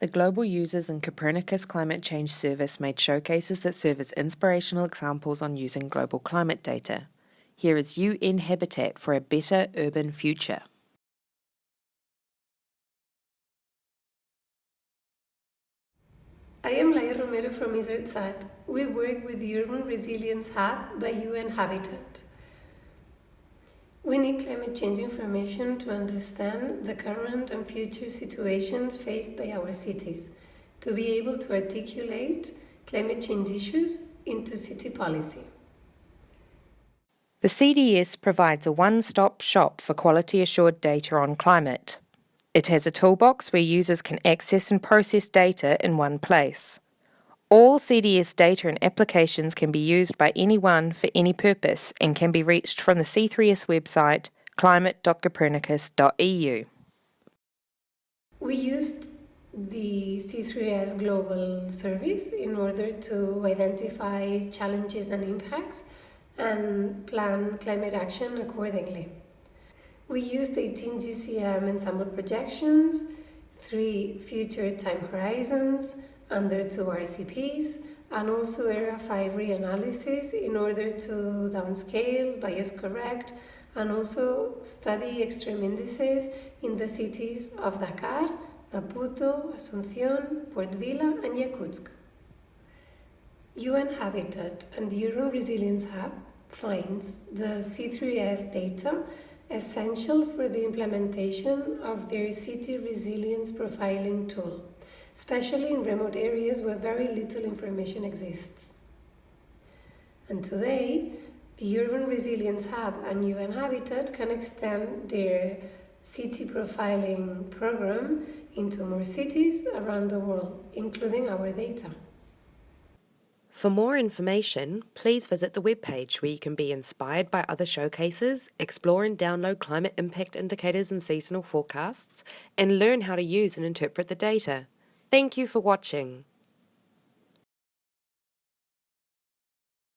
The Global Users and Copernicus Climate Change Service made showcases that serve as inspirational examples on using global climate data. Here is UN Habitat for a Better Urban Future. I am Laia Romero from isardSAT. We work with the Urban Resilience Hub by UN Habitat. We need climate change information to understand the current and future situation faced by our cities, to be able to articulate climate change issues into city policy. The CDS provides a one-stop shop for quality assured data on climate. It has a toolbox where users can access and process data in one place. All CDS data and applications can be used by anyone for any purpose and can be reached from the C3S website climate.copernicus.eu. We used the C3S Global Service in order to identify challenges and impacts and plan climate action accordingly. We used 18 GCM ensemble projections, three future time horizons, under two RCPs and also ERA 5 reanalysis in order to downscale, bias correct, and also study extreme indices in the cities of Dakar, Maputo, Asunción, Port Vila, and Yakutsk. UN Habitat and the Urban Resilience Hub finds the C3S data essential for the implementation of their city resilience profiling tool especially in remote areas where very little information exists. And today, the Urban Resilience Hub and UN Habitat can extend their city profiling program into more cities around the world, including our data. For more information, please visit the webpage where you can be inspired by other showcases, explore and download climate impact indicators and seasonal forecasts, and learn how to use and interpret the data. Thank you for watching.